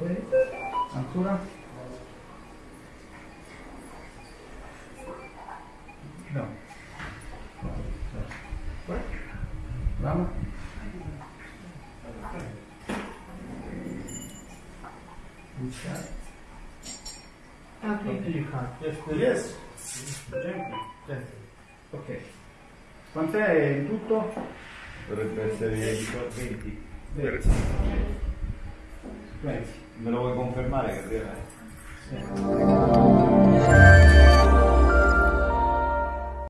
Ok. Ancora? No. Bravo. Okay, Yes. Ok. Quant'è in tutto? Dovrebbe essere 20. 20. 20. me lo voy a confirmar, eh, Gabriela. Sí.